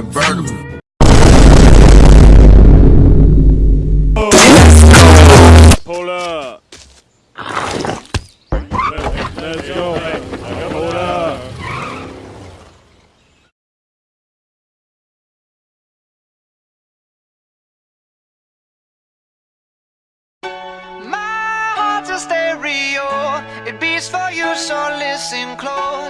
convertible. Up. Let's, go. Up. My heart's a stereo. It beats for you, so listen close.